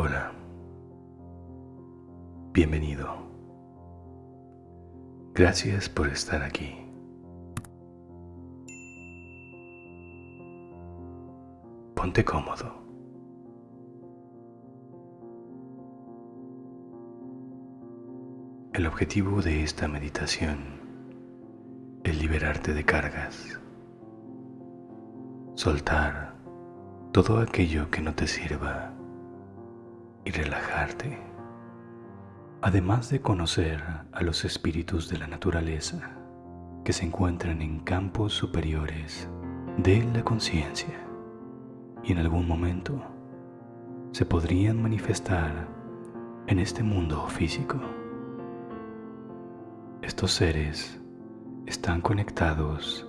Hola. Bienvenido. Gracias por estar aquí. Ponte cómodo. El objetivo de esta meditación es liberarte de cargas, soltar todo aquello que no te sirva y relajarte, además de conocer a los espíritus de la naturaleza que se encuentran en campos superiores de la conciencia y en algún momento se podrían manifestar en este mundo físico. Estos seres están conectados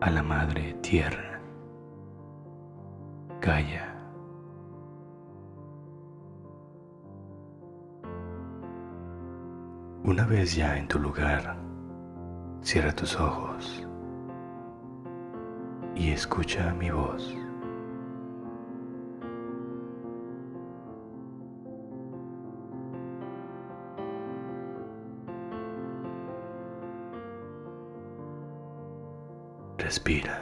a la Madre Tierra. Gaia. Una vez ya en tu lugar, cierra tus ojos y escucha mi voz. Respira.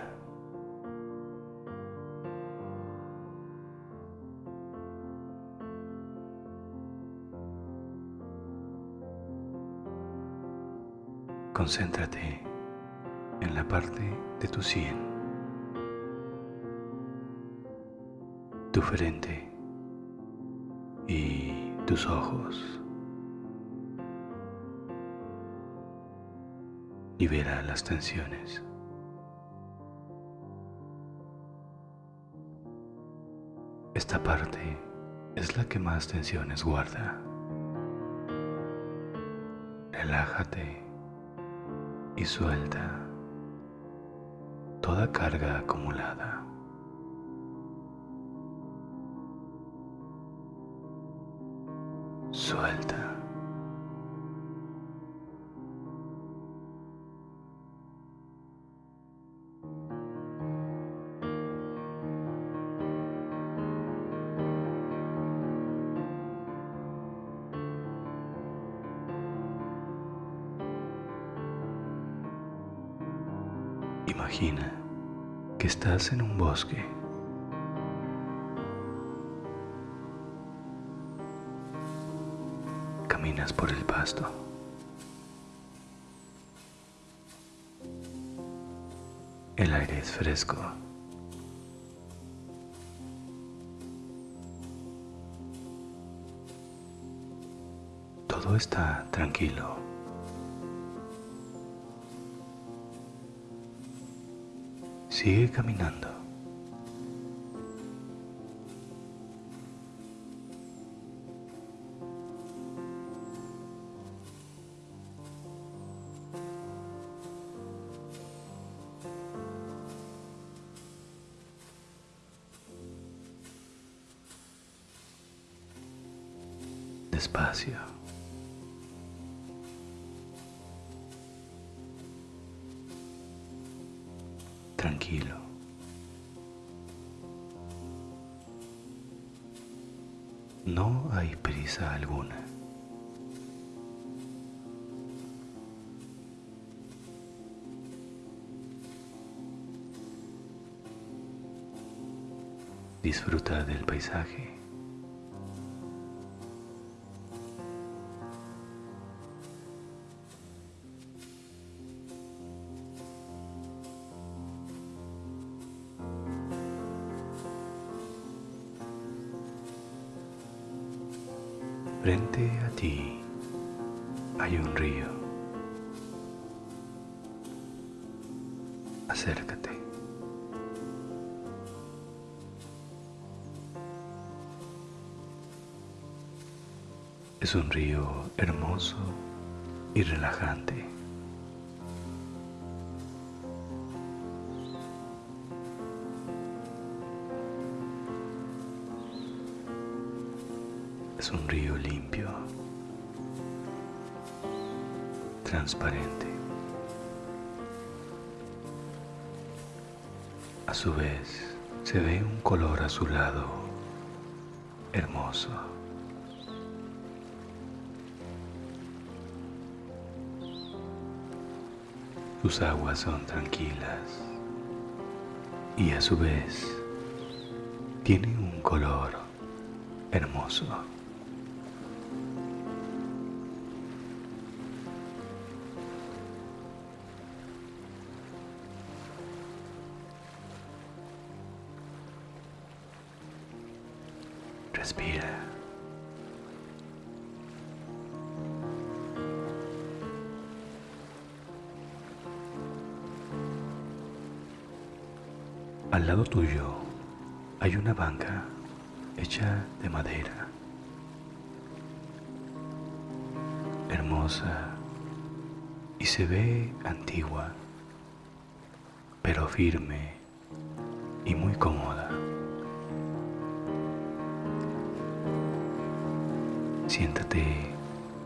Concéntrate en la parte de tu sien, tu frente y tus ojos. Libera las tensiones. Esta parte es la que más tensiones guarda. Relájate y suelta toda carga acumulada. Suelta. Que estás en un bosque. Caminas por el pasto. El aire es fresco. Todo está tranquilo. Sigue caminando. Despacio. Alguna. Disfruta del paisaje. Acércate. Es un río hermoso y relajante. Es un río limpio, transparente. A su vez, se ve un color azulado hermoso. Sus aguas son tranquilas y a su vez tienen un color hermoso. Respira. Al lado tuyo hay una banca hecha de madera, hermosa y se ve antigua, pero firme y muy cómoda. Siéntate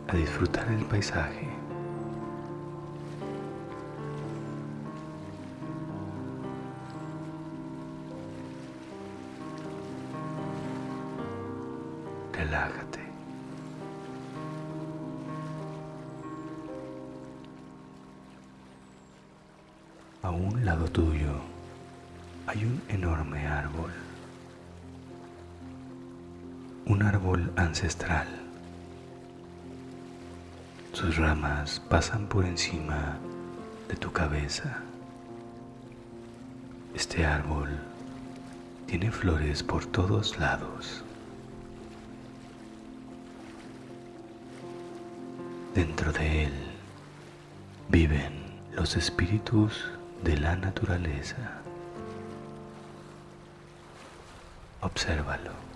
a disfrutar el paisaje. Ramas pasan por encima de tu cabeza. Este árbol tiene flores por todos lados. Dentro de él viven los espíritus de la naturaleza. Obsérvalo.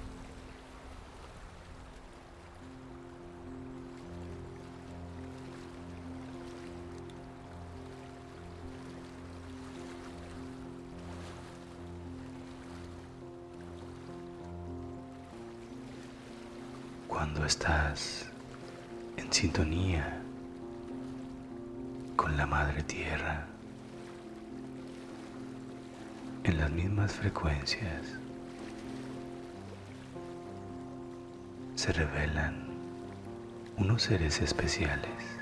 Cuando estás en sintonía con la Madre Tierra, en las mismas frecuencias, se revelan unos seres especiales.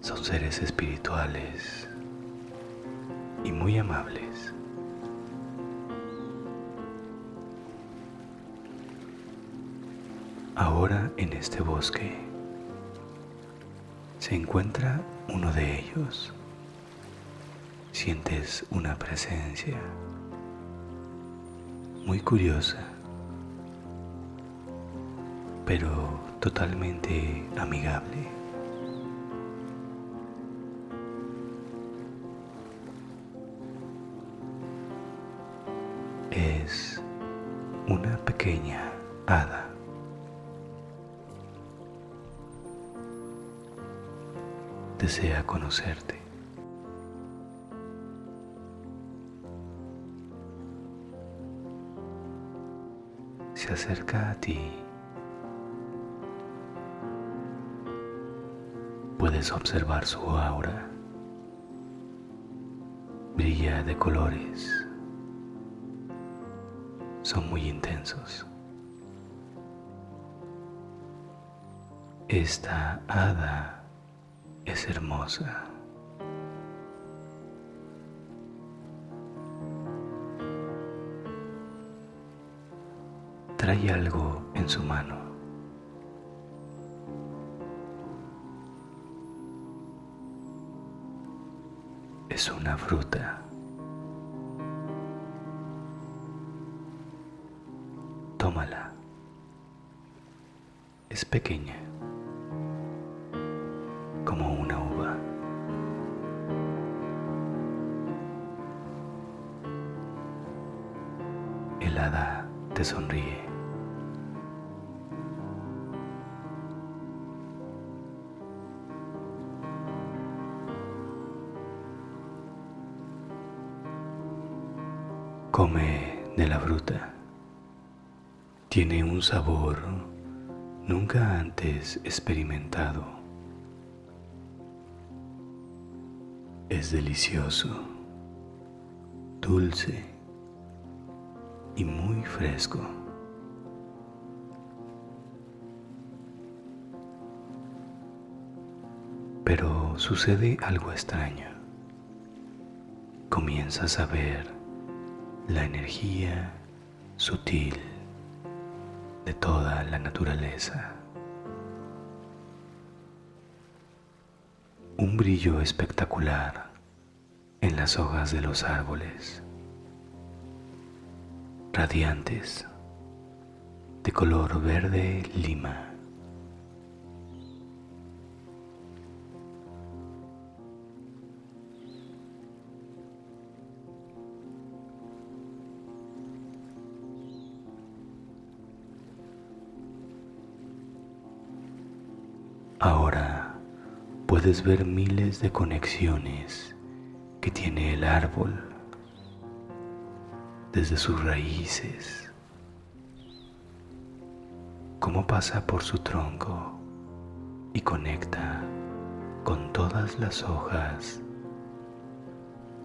Son seres espirituales y muy amables. Ahora en este bosque se encuentra uno de ellos. Sientes una presencia muy curiosa, pero totalmente amigable. Una pequeña hada. Desea conocerte. Se acerca a ti. Puedes observar su aura. Brilla de colores son muy intensos. Esta hada es hermosa. Trae algo en su mano. Es una fruta. Tómala. Es pequeña, como una uva. El hada te sonríe. Come de la fruta. Tiene un sabor nunca antes experimentado. Es delicioso, dulce y muy fresco. Pero sucede algo extraño. Comienzas a ver la energía sutil de toda la naturaleza. Un brillo espectacular en las hojas de los árboles, radiantes, de color verde lima. Puedes ver miles de conexiones que tiene el árbol desde sus raíces, cómo pasa por su tronco y conecta con todas las hojas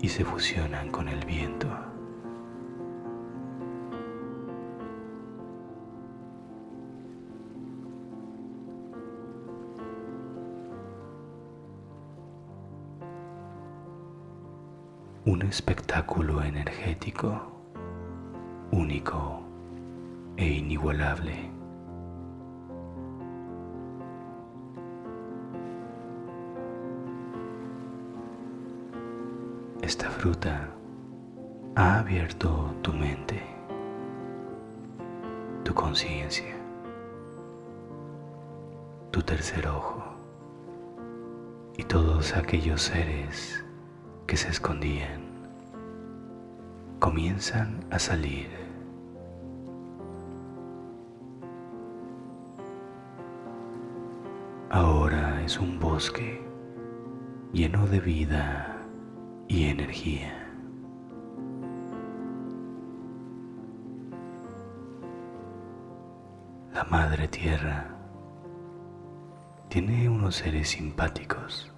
y se fusionan con el viento. Un espectáculo energético único e inigualable. Esta fruta ha abierto tu mente, tu conciencia, tu tercer ojo y todos aquellos seres que se escondían comienzan a salir. Ahora es un bosque lleno de vida y energía. La Madre Tierra tiene unos seres simpáticos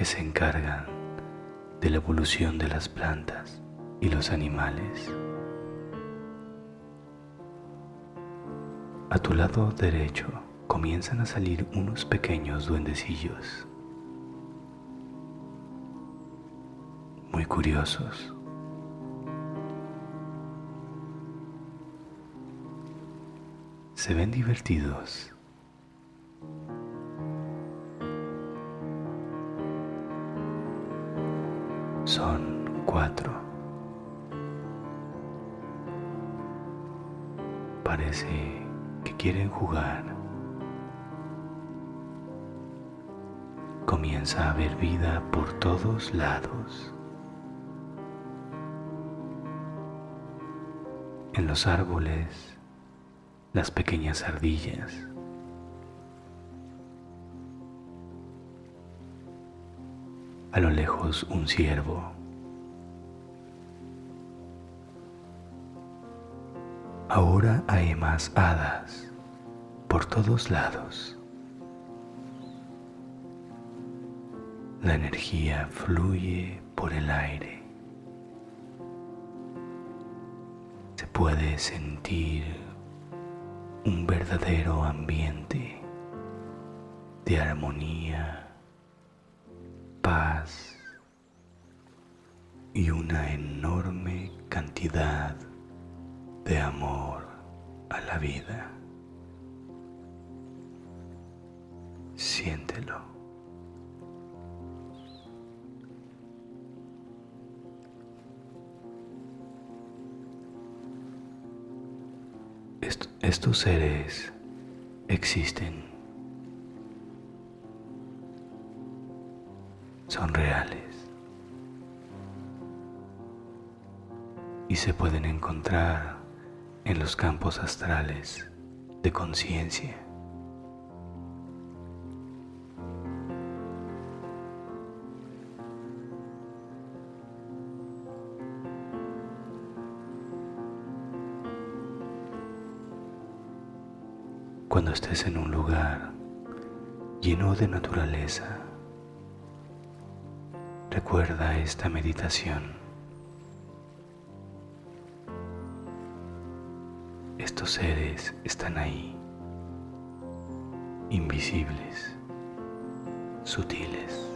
que se encargan de la evolución de las plantas y los animales. A tu lado derecho comienzan a salir unos pequeños duendecillos, muy curiosos. Se ven divertidos son cuatro. Parece que quieren jugar. Comienza a haber vida por todos lados. En los árboles, las pequeñas ardillas. A lo lejos un ciervo. Ahora hay más hadas por todos lados. La energía fluye por el aire. Se puede sentir un verdadero ambiente de armonía y una enorme cantidad de amor a la vida. Siéntelo. estos seres existen son reales y se pueden encontrar en los campos astrales de conciencia. Cuando estés en un lugar lleno de naturaleza, Recuerda esta meditación Estos seres están ahí, invisibles, sutiles.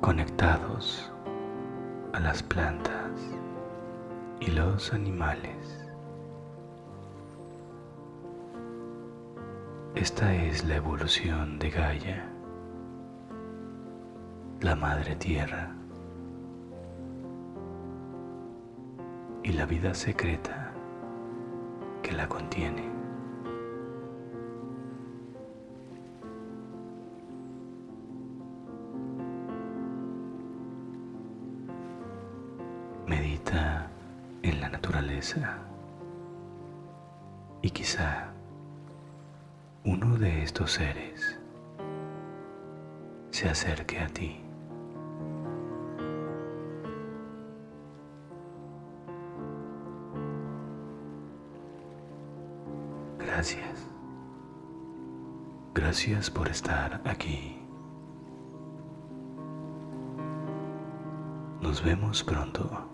conectados a las plantas y los animales. Esta es la evolución de Gaia, la Madre Tierra y la vida secreta que la contiene. Medita en la naturaleza y quizá uno de estos seres se acerque a ti. Gracias. Gracias por estar aquí. Nos vemos pronto.